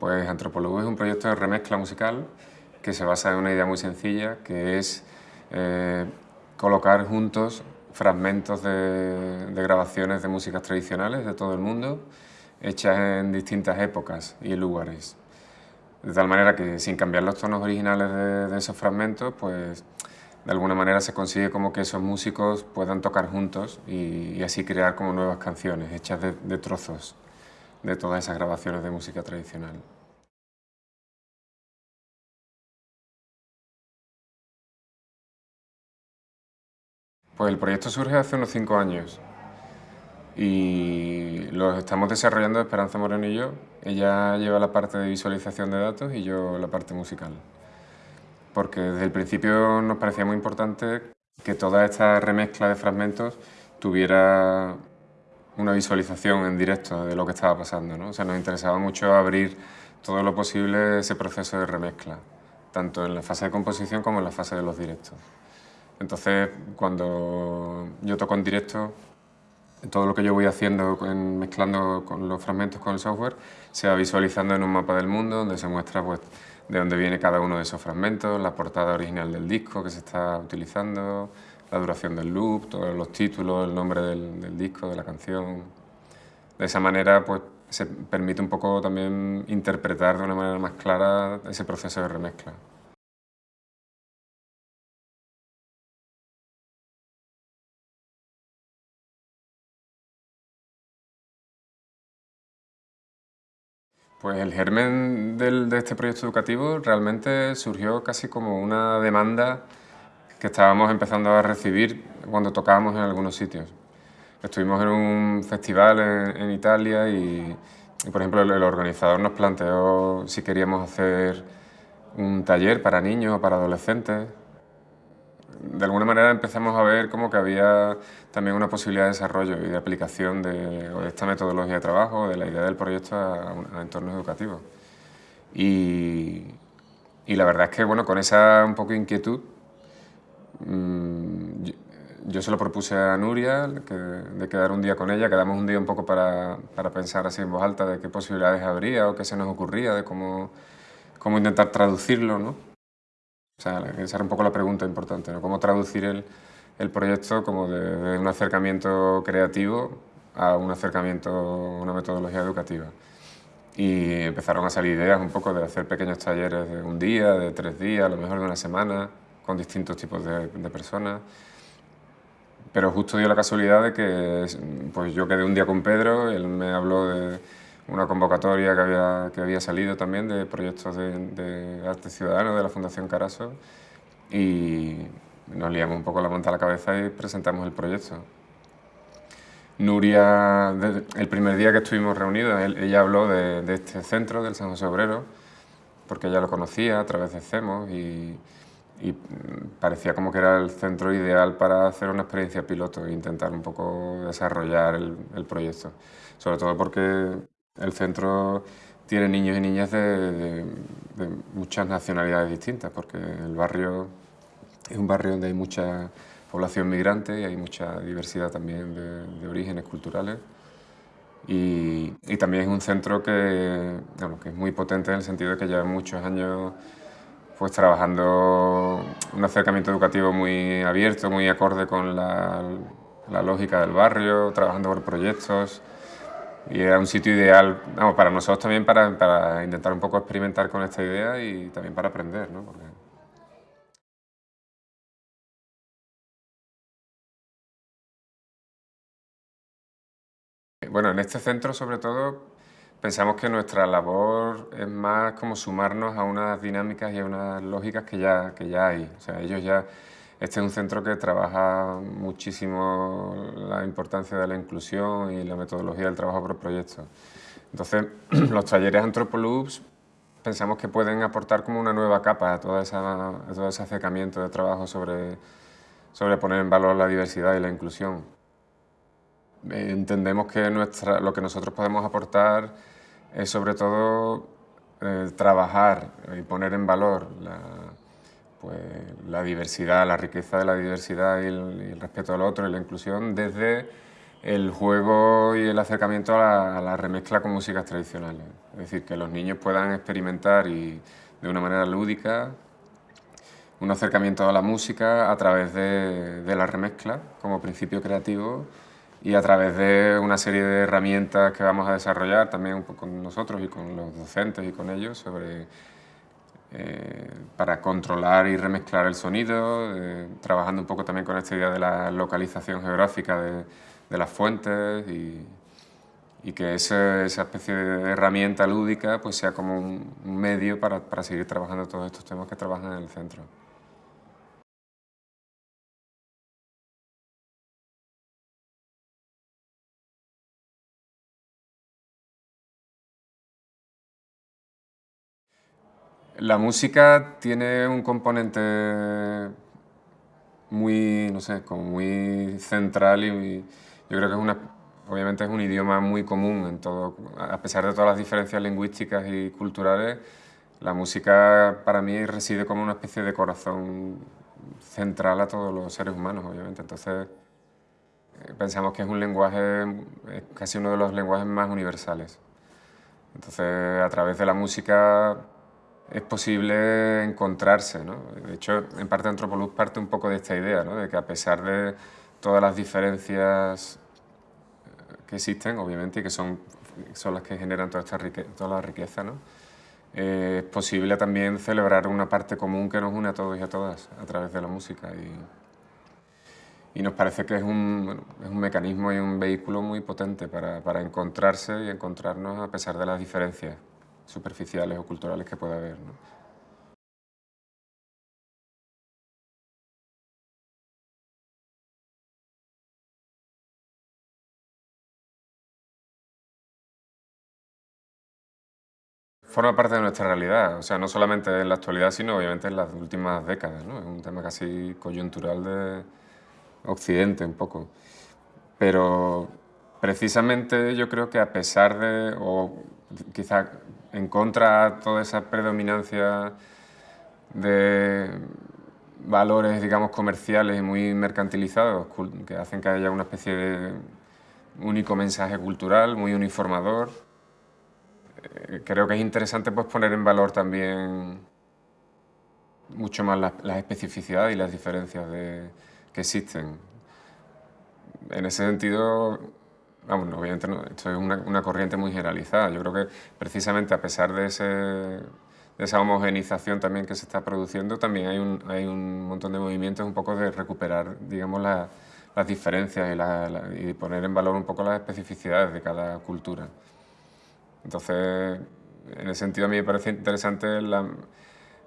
Pues Antropología es un proyecto de remezcla musical que se basa en una idea muy sencilla, que es eh, colocar juntos fragmentos de, grabaciones de músicas tradicionales de todo el mundo, hechas en distintas épocas y lugares. De tal manera que sin cambiar los tonos originales de, esos fragmentos, pues de alguna manera se consigue como que esos músicos puedan tocar juntos y, así crear como nuevas canciones hechas de trozos de todas esas grabaciones de música tradicional. Pues el proyecto surge hace unos cinco años y lo estamos desarrollando Esperanza Moreno y yo. Ella lleva la parte de visualización de datos y yo la parte musical. Porque desde el principio nos parecía muy importante que toda esta remezcla de fragmentos tuviera una visualización en directo de lo que estaba pasando. ¿no? O sea, nos interesaba mucho abrir todo lo posible ese proceso de remezcla, tanto en la fase de composición como en la fase de los directos. Entonces, cuando yo toco en directo, todo lo que yo voy haciendo, mezclando con los fragmentos con el software, se va visualizando en un mapa del mundo donde se muestra pues, de dónde viene cada uno de esos fragmentos, la portada original del disco que se está utilizando, la duración del loop, todos los títulos, el nombre del, disco, de la canción. De esa manera pues, se permite un poco también interpretar de una manera más clara ese proceso de remezcla. Pues el germen del, de este proyecto educativo realmente surgió casi como una demanda que estábamos empezando a recibir cuando tocábamos en algunos sitios. Estuvimos en un festival en, en Italia y, y, por ejemplo, el, el, organizador nos planteó si queríamos hacer un taller para niños o para adolescentes de alguna manera empezamos a ver como que había también una posibilidad de desarrollo y de aplicación de, esta metodología de trabajo, de la idea del proyecto a, a entornos educativos. Y, y, la verdad es que bueno, con esa un poco inquietud, mmm, yo, yo, se lo propuse a Nuria que, de quedar un día con ella, quedamos un día un poco para, para pensar así en voz alta de qué posibilidades habría o qué se nos ocurría, de cómo, cómo intentar traducirlo, ¿no? O sea, esa era un poco la pregunta importante, ¿no? Cómo traducir el, el proyecto como de, de, un acercamiento creativo a un acercamiento, una metodología educativa. Y empezaron a salir ideas un poco de hacer pequeños talleres de un día, de tres días, a lo mejor de una semana, con distintos tipos de, de personas. Pero justo dio la casualidad de que pues yo quedé un día con Pedro, él me habló de una convocatoria que había, que había salido también de proyectos de, de arte ciudadano de la Fundación Caraso y nos liamos un poco la manta a la cabeza y presentamos el proyecto. Nuria, el primer día que estuvimos reunidos, ella habló de, de, este centro del San José Obrero, porque ella lo conocía a través de CEMOS y, y, parecía como que era el centro ideal para hacer una experiencia piloto e intentar un poco desarrollar el, el proyecto. Sobre todo porque el centro tiene niños y niñas de, de, de, muchas nacionalidades distintas, porque el barrio es un barrio donde hay mucha población migrante y hay mucha diversidad también de, de orígenes culturales. Y, y, también es un centro que, bueno, que es muy potente en el sentido de que lleva muchos años pues, trabajando un acercamiento educativo muy abierto, muy acorde con la, lógica del barrio, trabajando por proyectos, y era un sitio ideal vamos, para nosotros también para, para, intentar un poco experimentar con esta idea y también para aprender, ¿no? Bueno, en este centro sobre todo pensamos que nuestra labor es más como sumarnos a unas dinámicas y a unas lógicas que ya, que ya hay. O sea, ellos ya este es un centro que trabaja muchísimo la importancia de la inclusión y la metodología del trabajo por proyectos. Entonces, los talleres Antropoloops pensamos que pueden aportar como una nueva capa a, toda esa, a todo ese acercamiento de trabajo sobre, sobre poner en valor la diversidad y la inclusión. Entendemos que nuestra, lo que nosotros podemos aportar es sobre todo eh, trabajar y poner en valor la, pues, la diversidad, la riqueza de la diversidad y el, y el, respeto al otro y la inclusión desde el juego y el acercamiento a la, remezcla con músicas tradicionales. Es decir, que los niños puedan experimentar y de una manera lúdica un acercamiento a la música a través de, de la remezcla como principio creativo y a través de una serie de herramientas que vamos a desarrollar también con nosotros y con los docentes y con ellos sobre, eh, para controlar y remezclar el sonido, eh, trabajando un poco también con esta idea de la localización geográfica de, de las fuentes y, y que esa, esa, especie de herramienta lúdica pues sea como un, medio para, para seguir trabajando todos estos temas que trabajan en el centro. La música tiene un componente muy, no sé, como muy central y yo creo que es una, obviamente es un idioma muy común en todo, a pesar de todas las diferencias lingüísticas y culturales, la música para mí reside como una especie de corazón central a todos los seres humanos, obviamente. Entonces eh, pensamos que es un lenguaje, es casi uno de los lenguajes más universales. Entonces a través de la música es posible encontrarse. ¿no? De hecho, en parte Antropoluz parte un poco de esta idea, ¿no? de que a pesar de todas las diferencias eh, que existen, obviamente, y que son, son las que generan toda, esta toda la riqueza, ¿no? Eh, es posible también celebrar una parte común que nos une a todos y a todas a través de la música. Y, y nos parece que es un, es un, mecanismo y un vehículo muy potente para, para encontrarse y encontrarnos a pesar de las diferencias superficiales o culturales que pueda haber. ¿no? Forma parte de nuestra realidad, o sea, no solamente en la actualidad, sino obviamente en las últimas décadas, ¿no? Es un tema casi coyuntural de Occidente un poco. Pero precisamente yo creo que a pesar de, quizá en contra de toda esa predominancia de valores, digamos, comerciales y muy mercantilizados que hacen que haya una especie de único mensaje cultural, muy uniformador. Eh, creo que es interesante pues, poner en valor también mucho más las, especificidades y las diferencias que existen. En ese sentido, Vamos, obviamente no, esto es una, una, corriente muy generalizada. Yo creo que precisamente a pesar de, ese, de, esa homogenización también que se está produciendo, también hay un, hay un montón de movimientos un poco de recuperar, digamos, la, las diferencias y, la, y, poner en valor un poco las especificidades de cada cultura. Entonces, en ese sentido a mí me parece interesante la,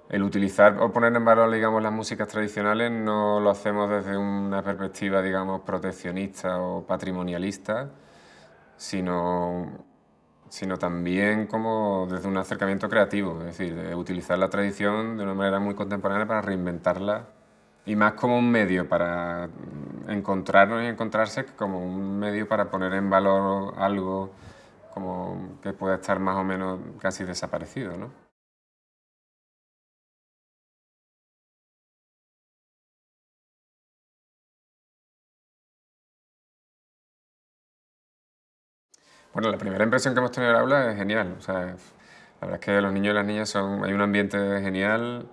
el utilizar o poner en valor, digamos, las músicas tradicionales no lo hacemos desde una perspectiva, digamos, proteccionista o patrimonialista, sino, sino también como desde un acercamiento creativo, es decir, de utilizar la tradición de una manera muy contemporánea para reinventarla y más como un medio para encontrarnos y encontrarse como un medio para poner en valor algo como que puede estar más o menos casi desaparecido, ¿no? Bueno, la primera impresión que hemos tenido del aula es genial. O sea, la verdad es que los niños y las niñas son... Hay un ambiente genial,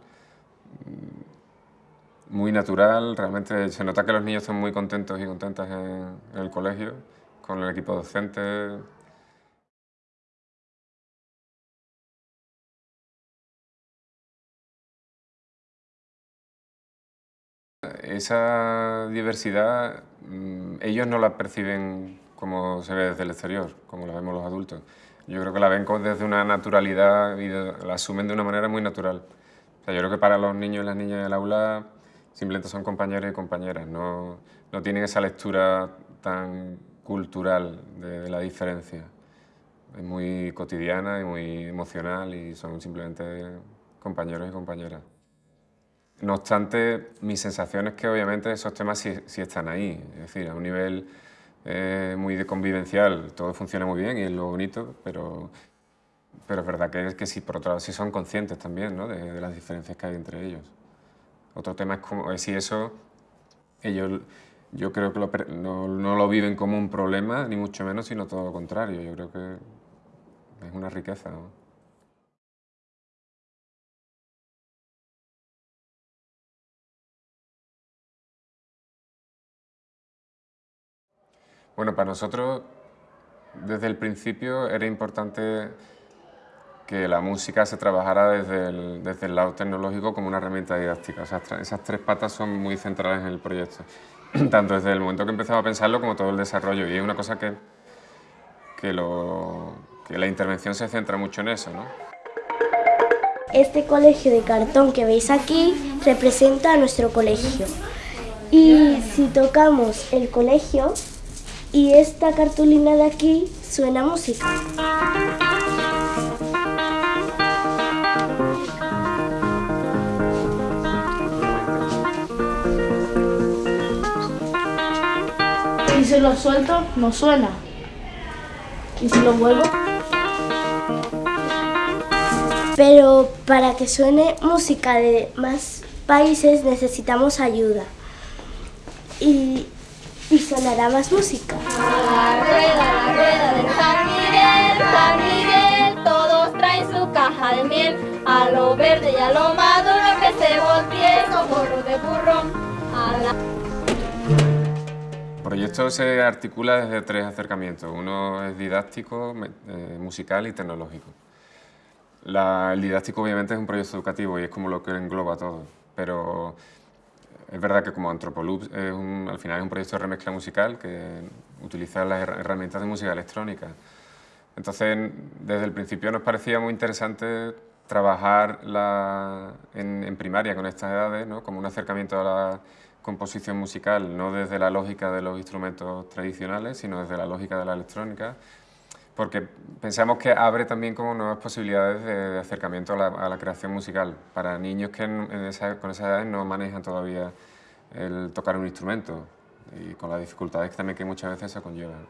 mm, muy natural. Realmente se nota que los niños están muy contentos y contentas en, el colegio, con el equipo docente. Esa diversidad, mm, ellos no la perciben como se ve desde el exterior, como la vemos los adultos. Yo creo que la ven desde una naturalidad y la asumen de una manera muy natural. O sea, yo creo que para los niños y las niñas del aula simplemente son compañeros y compañeras, no, no tienen esa lectura tan cultural de, de, la diferencia. Es muy cotidiana y muy emocional y son simplemente compañeros y compañeras. No obstante, mi sensación es que obviamente esos temas sí, sí están ahí, es decir, a un nivel eh, muy de convivencial, todo funciona muy bien y es lo bonito, pero, pero es verdad que, es que sí, por otro lado, sí son conscientes también ¿no? de, las diferencias que hay entre ellos. Otro tema es, como, es si eso, ellos yo creo que no, no, lo viven como un problema, ni mucho menos, sino todo lo contrario. Yo creo que es una riqueza. Bueno, para nosotros, desde el principio, era importante que la música se trabajara desde el, desde el lado tecnológico como una herramienta didáctica. esas tres patas son muy centrales en el proyecto, tanto desde el momento que empezaba a pensarlo como todo el desarrollo. Y es una cosa que, que, la intervención se centra mucho en eso. ¿no? Este colegio de cartón que veis aquí representa a nuestro colegio. Y si tocamos el colegio y esta cartulina de aquí suena música. si lo suelto, no suena. Y si lo vuelvo... Pero para que suene música de más países necesitamos ayuda. Y, y sonará más música. La rueda, la rueda del San Miguel, San Miguel, todos traen su caja de miel. A lo verde y a lo maduro que se voltee como de burro. A la proyecto se articula desde tres acercamientos. Uno es didáctico, eh, musical y tecnológico. el didáctico obviamente es un proyecto educativo y es como lo que engloba todo, pero es verdad que como Antropoloop es al final es un proyecto de remezcla musical que utiliza las herramientas de música electrónica. Entonces, desde el principio nos parecía muy interesante trabajar en, en, primaria con estas edades, ¿no? como un acercamiento a la composición musical, no desde la lógica de los instrumentos tradicionales, sino desde la lógica de la electrónica, porque pensamos que abre también como nuevas posibilidades de, acercamiento a la, creación musical para niños que con esa edad no manejan todavía el tocar un instrumento y con las dificultades también que muchas veces se conllevan.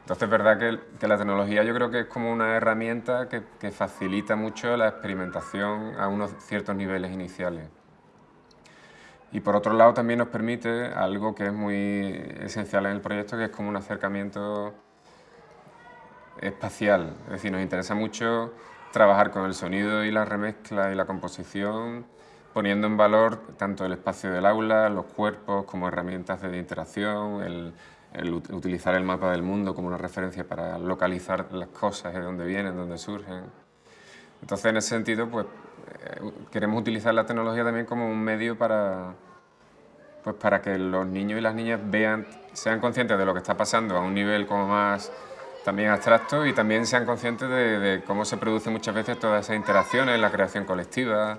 Entonces es verdad que, que, la tecnología yo creo que es como una herramienta que, que facilita mucho la experimentación a unos ciertos niveles iniciales. Y por otro lado también nos permite algo que es muy esencial en el proyecto, que es como un acercamiento espacial. Es decir, nos interesa mucho trabajar con el sonido y la remezcla y la composición, poniendo en valor tanto el espacio del aula, los cuerpos como herramientas de interacción, el, utilizar el mapa del mundo como una referencia para localizar las cosas, de dónde vienen, dónde surgen. Entonces, en ese sentido, pues eh, queremos utilizar la tecnología también como un medio para, pues para que los niños y las niñas sean conscientes de lo que está pasando a un nivel como más también abstracto y también sean conscientes de, cómo se produce muchas veces todas esas interacciones, la creación colectiva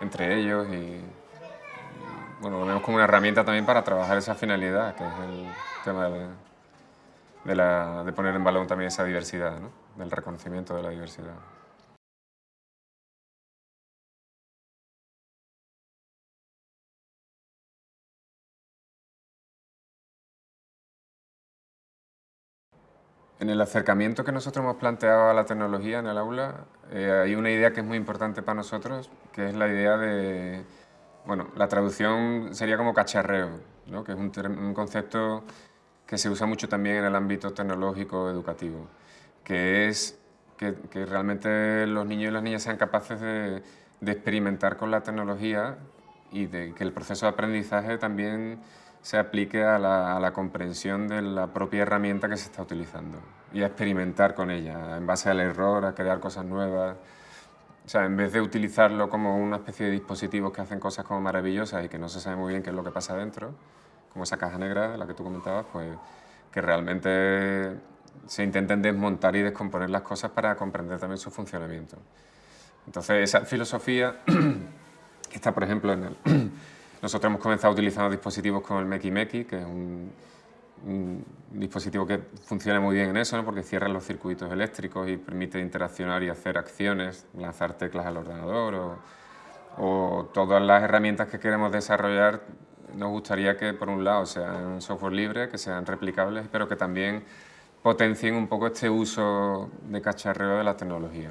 entre ellos y, bueno, vemos como una herramienta también para trabajar esa finalidad, que es el tema de, de poner en valor también esa diversidad, ¿no? del reconocimiento de la diversidad. En el acercamiento que nosotros hemos planteado a la tecnología en el aula, eh, hay una idea que es muy importante para nosotros, que es la idea de... Bueno, la traducción sería como cacharreo, ¿no? que es un, concepto que se usa mucho también en el ámbito tecnológico educativo, que es que, que realmente los niños y las niñas sean capaces de, de experimentar con la tecnología y de que el proceso de aprendizaje también se aplique a la, comprensión de la propia herramienta que se está utilizando y a experimentar con ella, en base al error, a crear cosas nuevas. O sea, en vez de utilizarlo como una especie de dispositivos que hacen cosas como maravillosas y que no se sabe muy bien qué es lo que pasa dentro, como esa caja negra de la que tú comentabas, pues que realmente se intenten desmontar y descomponer las cosas para comprender también su funcionamiento. Entonces, esa filosofía que está, por ejemplo, en el, nosotros hemos comenzado utilizando dispositivos como el Meki que es un, dispositivo que funciona muy bien en eso, porque cierra los circuitos eléctricos y permite interaccionar y hacer acciones, lanzar teclas al ordenador o, o todas las herramientas que queremos desarrollar nos gustaría que por un lado sean software libre, que sean replicables, pero que también potencien un poco este uso de cacharreo de la tecnología.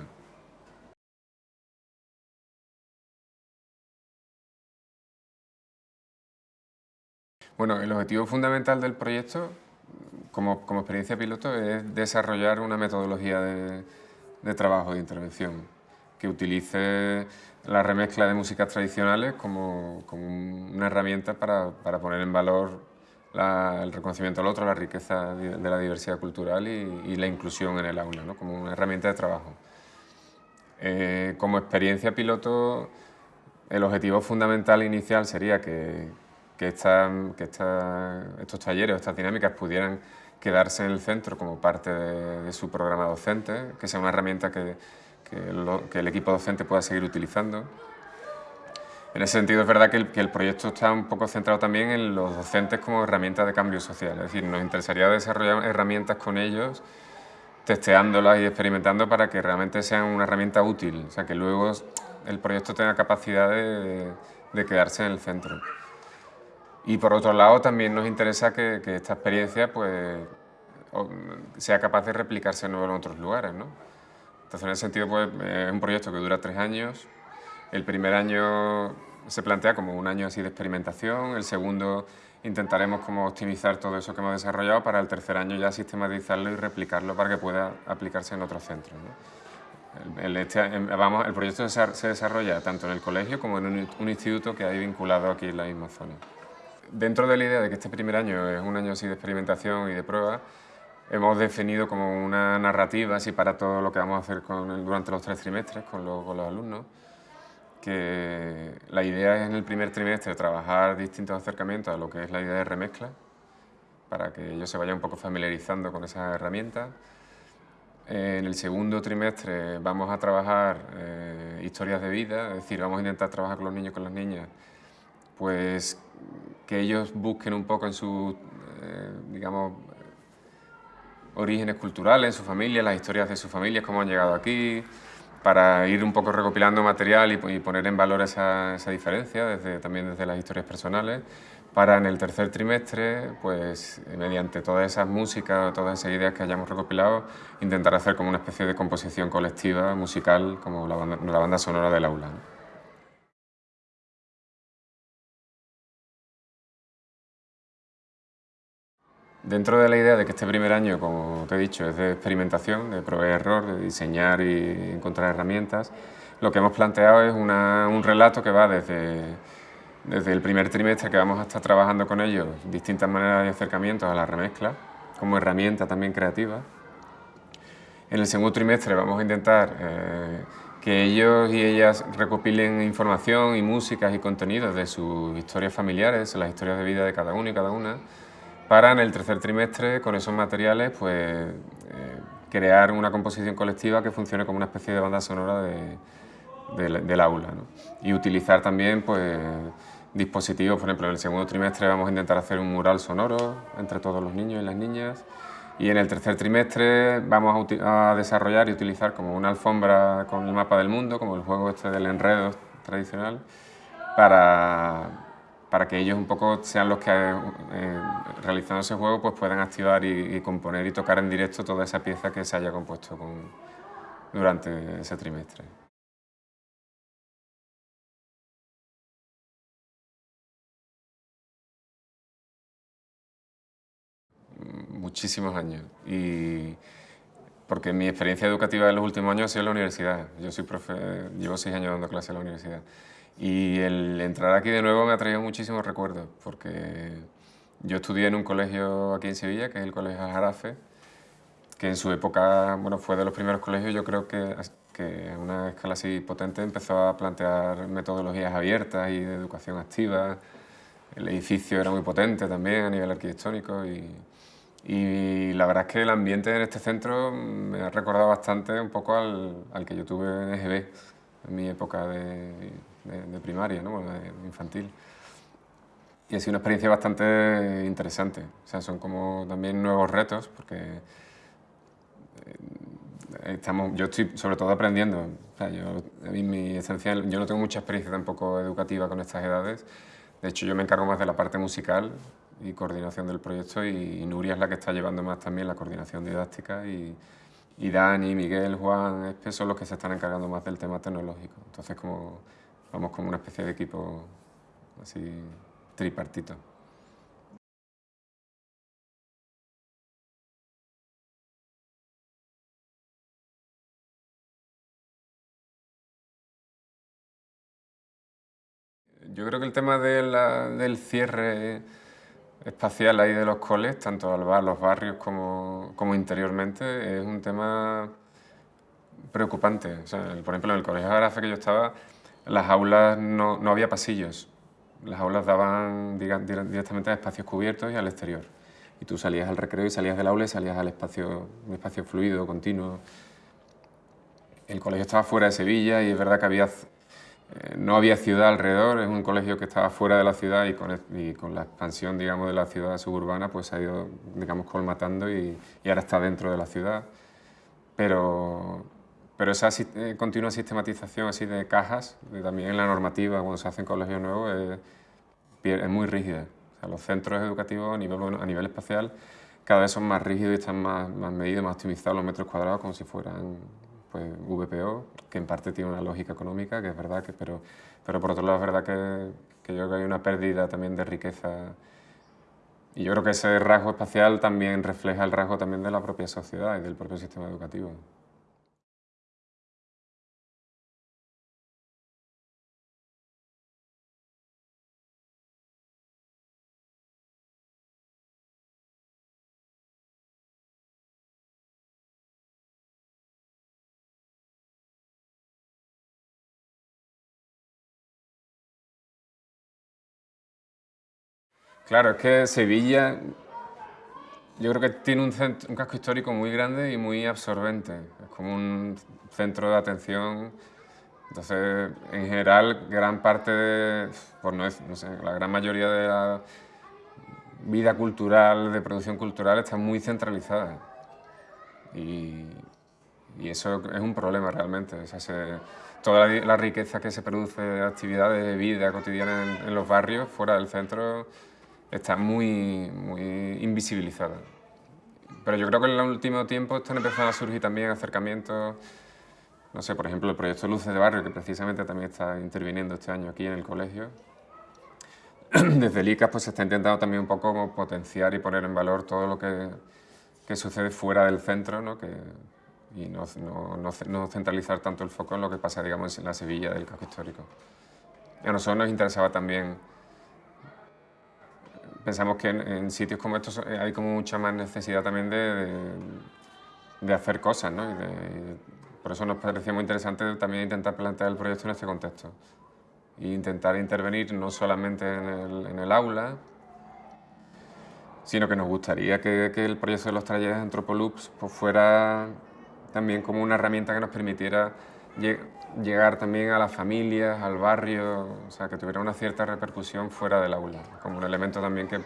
Bueno, el objetivo fundamental del proyecto, como, como experiencia piloto, es desarrollar una metodología de, de trabajo, de intervención, que utilice la remezcla de músicas tradicionales como, como una herramienta para, para, poner en valor el reconocimiento al otro, la riqueza de la diversidad cultural y, y la inclusión en el aula, ¿no? como una herramienta de trabajo. Eh, como experiencia piloto, el objetivo fundamental inicial sería que, que, que estos talleres, estas dinámicas pudieran quedarse en el centro como parte de, su programa docente, que sea una herramienta que, que, el equipo docente pueda seguir utilizando. En ese sentido es verdad que el, que el, proyecto está un poco centrado también en los docentes como herramienta de cambio social, es decir, nos interesaría desarrollar herramientas con ellos testeándolas y experimentando para que realmente sean una herramienta útil, o sea, que luego el proyecto tenga capacidad de, quedarse en el centro. Y por otro lado, también nos interesa que, esta experiencia pues, sea capaz de replicarse en otros lugares. ¿no? Entonces, en ese sentido, pues, es un proyecto que dura tres años. El primer año se plantea como un año así de experimentación, el segundo intentaremos como optimizar todo eso que hemos desarrollado para el tercer año ya sistematizarlo y replicarlo para que pueda aplicarse en otros centros. El, este, vamos, el proyecto se desarrolla tanto en el colegio como en un, instituto que hay vinculado aquí en la misma zona. Dentro de la idea de que este primer año es un año así de experimentación y de prueba, hemos definido como una narrativa así para todo lo que vamos a hacer con durante los tres trimestres con con los alumnos que la idea es en el primer trimestre trabajar distintos acercamientos a lo que es la idea de remezcla, para que ellos se vayan un poco familiarizando con esas herramientas. En el segundo trimestre vamos a trabajar eh, historias de vida, es decir, vamos a intentar trabajar con los niños y con las niñas, pues que ellos busquen un poco en sus, eh, digamos, orígenes culturales, su familia, las historias de sus familias, cómo han llegado aquí, para ir un poco recopilando material y, poner en valor esa, diferencia, también desde las historias personales, para en el tercer trimestre, pues mediante todas esas músicas, todas esas ideas que hayamos recopilado, intentar hacer como una especie de composición colectiva, musical, como la banda, la banda sonora del aula. Dentro de la idea de que este primer año, como te he dicho, es de experimentación, de probar error, de diseñar y encontrar herramientas, lo que hemos planteado es un relato que va desde, desde el primer trimestre que vamos a estar trabajando con ellos, distintas maneras de acercamientos a la remezcla, como herramienta también creativa. En el segundo trimestre vamos a intentar eh, que ellos y ellas recopilen información y músicas y contenidos de sus historias familiares, las historias de vida de cada uno y cada una, para en el tercer trimestre, con esos materiales, pues eh, crear una composición colectiva que funcione como una especie de banda sonora del aula. Y utilizar también pues, dispositivos, por ejemplo, en el segundo trimestre vamos a intentar hacer un mural sonoro entre todos los niños y las niñas. Y en el tercer trimestre vamos a, a desarrollar y utilizar como una alfombra con el mapa del mundo, como el juego este del enredo tradicional, para para que ellos un poco sean los que, eh, realizando ese juego, pues puedan activar y, componer y tocar en directo toda esa pieza que se haya compuesto durante ese trimestre. Muchísimos años. Y porque mi experiencia educativa en los últimos años ha sido en la universidad. Yo soy profe, llevo seis años dando clases en la universidad. Y el entrar aquí de nuevo me ha traído muchísimos recuerdos, porque yo estudié en un colegio aquí en Sevilla, que es el Colegio Aljarafe, que en su época bueno, fue de los primeros colegios, yo creo que, que a una escala así potente empezó a plantear metodologías abiertas y de educación activa. El edificio era muy potente también a nivel arquitectónico y, y la verdad es que el ambiente en este centro me ha recordado bastante un poco al, al que yo tuve en EGB, en mi época de, de, primaria, ¿no? de, infantil. Y ha sido una experiencia bastante interesante. O sea, son como también nuevos retos, porque eh, estamos, yo estoy sobre todo aprendiendo. O sea, yo, mi esencial, yo no tengo mucha experiencia tampoco educativa con estas edades. De hecho, yo me encargo más de la parte musical y coordinación del proyecto y, Nuria es la que está llevando más también la coordinación didáctica y, y Dani, Miguel, Juan, Espe son los que se están encargando más del tema tecnológico. Entonces, como Vamos como una especie de equipo así tripartito. Yo creo que el tema del cierre espacial ahí de los coles, tanto al a los barrios como, como interiormente, es un tema preocupante. O sea, por ejemplo, en el Colegio de que yo estaba, las aulas no, no había pasillos. Las aulas daban directamente a espacios cubiertos y al exterior. Y tú salías al recreo y salías del aula y salías al espacio, un espacio fluido, continuo. El colegio estaba fuera de Sevilla y es verdad que había eh, no había ciudad alrededor, es un colegio que estaba fuera de la ciudad y con, con la expansión digamos, de la ciudad suburbana pues ha ido digamos, colmatando y, y ahora está dentro de la ciudad. Pero, pero esa eh, continua sistematización así de cajas, también en la normativa cuando se hacen colegios nuevos, es, es muy rígida. O los centros educativos a nivel, espacial cada vez son más rígidos y están más, más medidos, más optimizados los metros cuadrados como si fueran pues, VPO, que en parte tiene una lógica económica, que es verdad, pero, pero por otro lado es verdad que, que yo creo que hay una pérdida también de riqueza y yo creo que ese rasgo espacial también refleja el rasgo también de la propia sociedad y del propio sistema educativo. Claro, es que Sevilla yo creo que tiene un, casco histórico muy grande y muy absorbente. Es como un centro de atención. Entonces, en general, gran parte de, por no, no sé, la gran mayoría de la vida cultural, de producción cultural, está muy centralizada. Y, eso es un problema realmente. toda la, riqueza que se produce de actividades de vida cotidiana en los barrios, fuera del centro, está muy, muy invisibilizada. Pero yo creo que en el último tiempo están empezando a surgir también acercamientos, no sé, por ejemplo, el proyecto Luces de Barrio, que precisamente también está interviniendo este año aquí en el colegio. Desde el ICAS pues, se está intentando también un poco potenciar y poner en valor todo lo que, que sucede fuera del centro, ¿no? que, y no, no, no, centralizar tanto el foco en lo que pasa, digamos, en la Sevilla del casco histórico. a nosotros nos interesaba también pensamos que en, sitios como estos eh, hay como mucha más necesidad también de, de, hacer cosas, ¿no? Y por eso nos parecía muy interesante también intentar plantear el proyecto en este contexto. E intentar intervenir no solamente en el, aula, sino que nos gustaría que, que el proyecto de los talleres Antropoloops pues fuera también como una herramienta que nos permitiera llegar también a las familias, al barrio, o sea, que tuviera una cierta repercusión fuera del aula, como un elemento también que,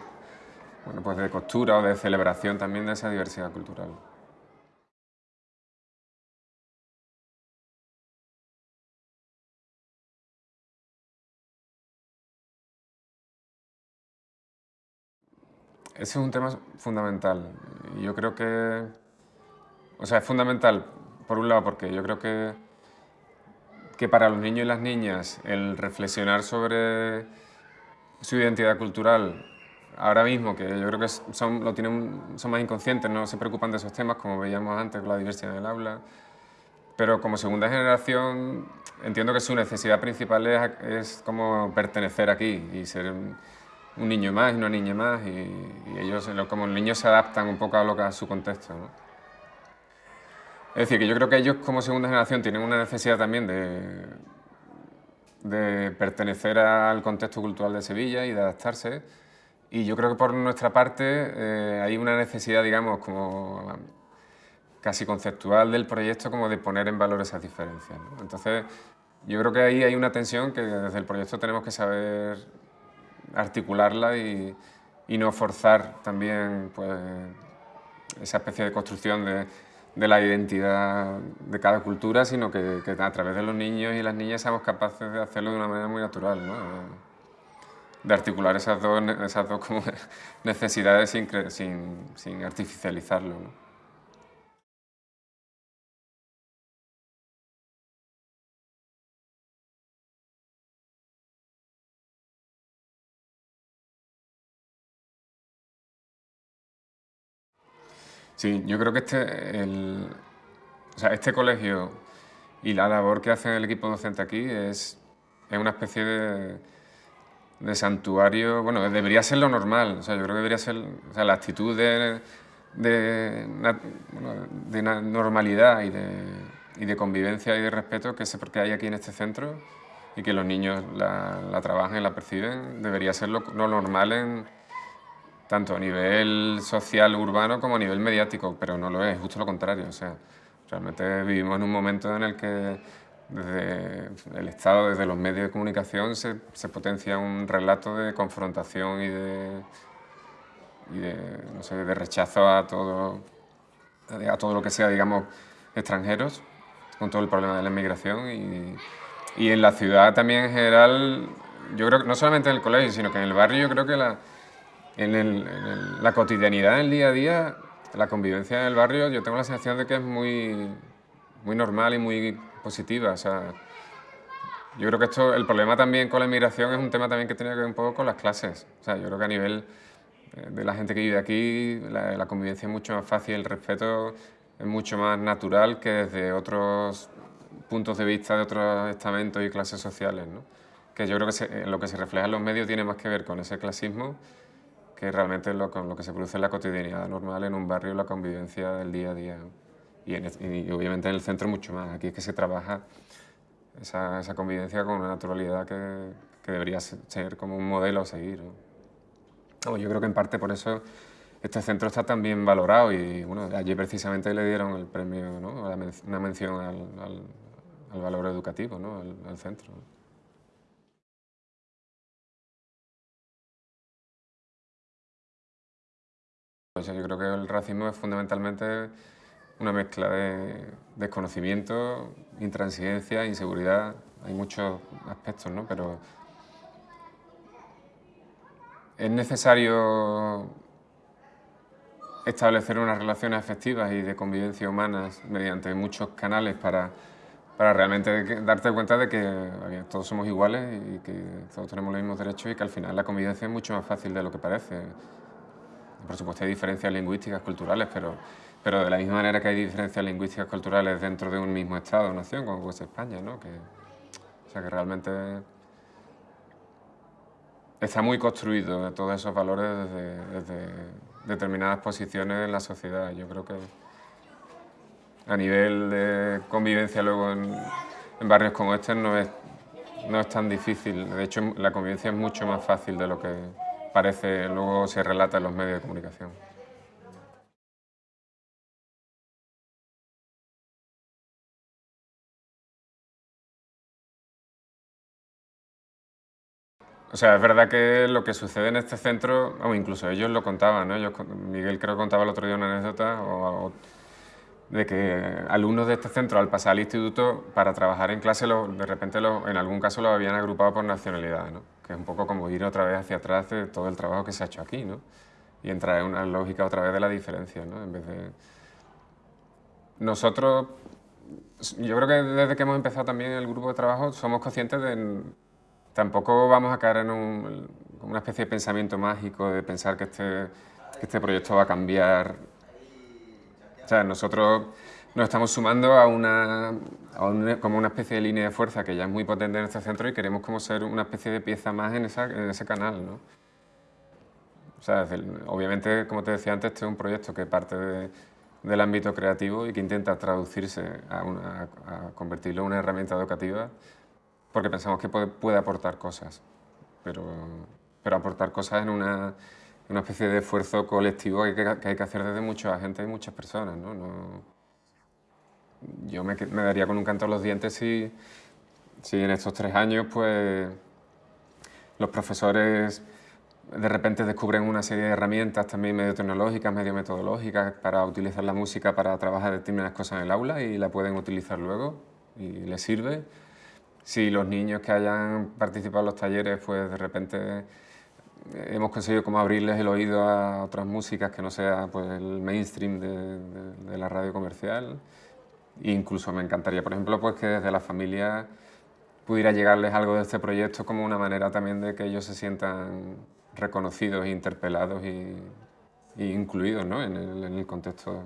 bueno, pues de costura o de celebración también de esa diversidad cultural. Ese es un tema fundamental. Yo creo que, o sea, es fundamental, por un lado, porque yo creo que que para los niños y las niñas el reflexionar sobre su identidad cultural ahora mismo, que yo creo que son, lo tienen, son más inconscientes, no se preocupan de esos temas, como veíamos antes con la diversidad en el aula, pero como segunda generación entiendo que su necesidad principal es, es como pertenecer aquí y ser un, niño más y una niña más, y, ellos, como niños se adaptan un poco a, lo que, a su contexto. Es decir, que yo creo que ellos como segunda generación tienen una necesidad también de, de pertenecer al contexto cultural de Sevilla y de adaptarse. Y yo creo que por nuestra parte eh, hay una necesidad, digamos, como casi conceptual del proyecto, como de poner en valor esas diferencias. Entonces, yo creo que ahí hay una tensión que desde el proyecto tenemos que saber articularla y, y no forzar también pues, esa especie de construcción de de la identidad de cada cultura, sino que, a través de los niños y las niñas seamos capaces de hacerlo de una manera muy natural, ¿no? de articular esas dos, esas dos necesidades sin, sin, sin artificializarlo. Sí, yo creo que este, el, o sea, este colegio y la labor que hace el equipo docente aquí es, es una especie de, de santuario, bueno, debería ser lo normal, o sea, yo creo que debería ser o sea, la actitud de, de, de normalidad y de, y de, convivencia y de respeto que, se, porque hay aquí en este centro y que los niños la, la trabajan y la perciben, debería ser lo, lo, normal en, tanto a nivel social urbano como a nivel mediático, pero no lo es, justo lo contrario, o sea, realmente vivimos en un momento en el que desde el Estado, desde los medios de comunicación, se, se potencia un relato de confrontación y de, y de, no sé, de rechazo a todo, a todo lo que sea, digamos, extranjeros, con todo el problema de la inmigración. Y, y en la ciudad también en general, yo creo que no solamente en el colegio, sino que en el barrio, yo creo que la, en, el, en el, la cotidianidad, en el día a día, la convivencia en el barrio, yo tengo la sensación de que es muy, muy normal y muy positiva. O sea, yo creo que esto, el problema también con la inmigración es un tema también que tiene que ver un poco con las clases. O sea, yo creo que a nivel eh, de la gente que vive aquí, la, la convivencia es mucho más fácil, el respeto es mucho más natural que desde otros puntos de vista de otros estamentos y clases sociales. ¿no? Que yo creo que se, lo que se refleja en los medios tiene más que ver con ese clasismo que realmente lo, con lo que se produce en la cotidianidad normal en un barrio, la convivencia del día a día. y, en, y, obviamente en el centro mucho más. Aquí es que se trabaja esa, esa convivencia con una naturalidad que, que, debería ser como un modelo a seguir. ¿no? yo creo que en parte por eso este centro está tan bien valorado y bueno, allí precisamente le dieron el premio, ¿no? una mención al, al, al valor educativo ¿no? al, al centro. Yo creo que el racismo es fundamentalmente una mezcla de desconocimiento, intransigencia, inseguridad. Hay muchos aspectos, ¿no? Pero es necesario establecer unas relaciones afectivas y de convivencia humanas mediante muchos canales para, para realmente darte cuenta de que todos somos iguales y que todos tenemos los mismos derechos y que al final la convivencia es mucho más fácil de lo que parece. Por supuesto hay diferencias lingüísticas, culturales, pero pero de la misma manera que hay diferencias lingüísticas culturales dentro de un mismo Estado o nación, como es España, ¿no? O sea, que realmente está muy construido todos esos valores desde, determinadas posiciones en la sociedad. Yo creo que a nivel de convivencia luego en, en barrios como este no es, no es tan difícil. De hecho, la convivencia es mucho más fácil de lo que parece, luego se relata en los medios de comunicación. O sea, es verdad que lo que sucede en este centro, o incluso ellos lo contaban, ¿no? Ellos, Miguel creo que contaba el otro día una anécdota o, de que alumnos de este centro al pasar al instituto para trabajar en clase lo, de repente lo, en algún caso lo habían agrupado por nacionalidad, ¿no? que es un poco como ir otra vez hacia atrás de todo el trabajo que se ha hecho aquí ¿no? y entrar en una lógica otra vez de la diferencia. ¿no? En vez de... Nosotros, yo creo que desde que hemos empezado también el grupo de trabajo somos conscientes de tampoco vamos a caer en un, una especie de pensamiento mágico de pensar que este, que este proyecto va a cambiar. O sea, nosotros nos estamos sumando a una, a una, como una especie de línea de fuerza que ya es muy potente en este centro y queremos como ser una especie de pieza más en, esa, en ese canal. ¿no? O sea, obviamente, como te decía antes, este es un proyecto que parte de, del ámbito creativo y que intenta traducirse a, una, a convertirlo en una herramienta educativa porque pensamos que puede, puede aportar cosas, pero, pero, aportar cosas en una, una, especie de esfuerzo colectivo que, que, hay que hacer desde mucha gente y muchas personas. ¿no? no yo me, me, daría con un canto a los dientes si, si en estos tres años pues, los profesores de repente descubren una serie de herramientas también medio tecnológicas, medio metodológicas para utilizar la música para trabajar determinadas cosas en el aula y la pueden utilizar luego y les sirve si los niños que hayan participado en los talleres, pues de repente hemos conseguido como abrirles el oído a otras músicas que no sea pues, el mainstream de, la radio comercial. Incluso me encantaría, por ejemplo, pues que desde la familia pudiera llegarles algo de este proyecto como una manera también de que ellos se sientan reconocidos, interpelados y, incluidos ¿no? en, el, contexto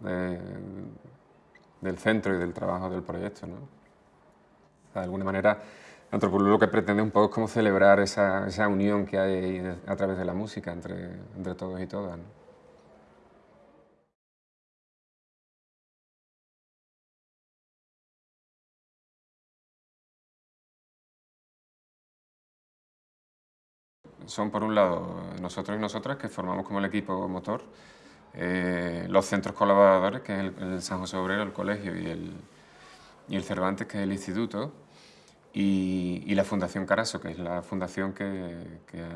de, del centro y del trabajo del proyecto. ¿no? de alguna manera Antropolú lo que pretende un poco es como celebrar esa, esa unión que hay a través de la música entre, entre todos y todas. Son por un lado nosotros y nosotras que formamos como el equipo motor, eh, los centros colaboradores, que es el, San José Obrero, el colegio y el, y el Cervantes, que es el instituto, y, la Fundación Caraso, que es la fundación que,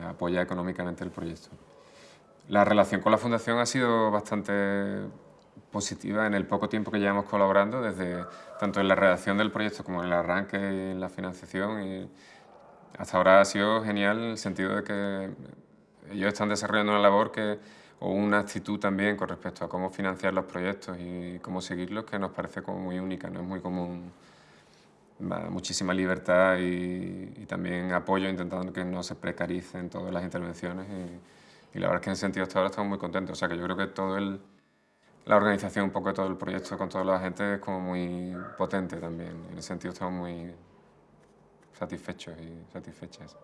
apoya económicamente el proyecto. La relación con la fundación ha sido bastante positiva en el poco tiempo que llevamos colaborando, desde tanto en la redacción del proyecto como en el arranque y en la financiación. Y hasta ahora ha sido genial en el sentido de que ellos están desarrollando una labor que, o una actitud también con respecto a cómo financiar los proyectos y cómo seguirlos que nos parece como muy única, no es muy común muchísima libertad y, también apoyo intentando que no se precaricen todas las intervenciones y, la verdad es que en ese sentido hasta ahora estamos muy contentos. O sea que yo creo que todo el, la organización, un poco todo el proyecto con toda la gente es como muy potente también. En ese sentido estamos muy satisfechos y satisfechas.